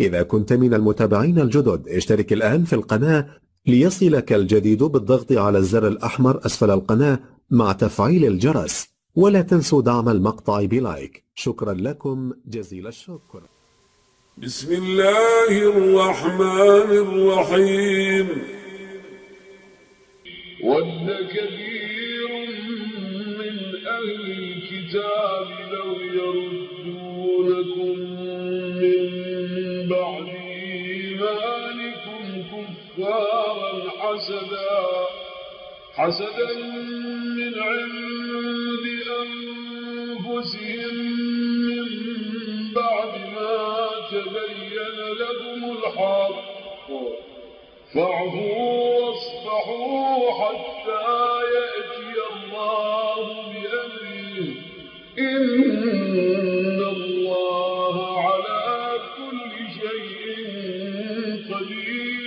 إذا كنت من المتابعين الجدد اشترك الآن في القناة ليصلك الجديد بالضغط على الزر الأحمر أسفل القناة مع تفعيل الجرس ولا تنسوا دعم المقطع بلايك. شكرا لكم جزيل الشكر. بسم الله الرحمن الرحيم. ود كثير من أهل الكتاب إيمانكم كفارا حسدا. حسدا من عند أنفسهم من بعد ما تبين لكم الحق. فاعفوا واصفحوا حتى يأتي الله بأمره. إن الْعَلِيمُ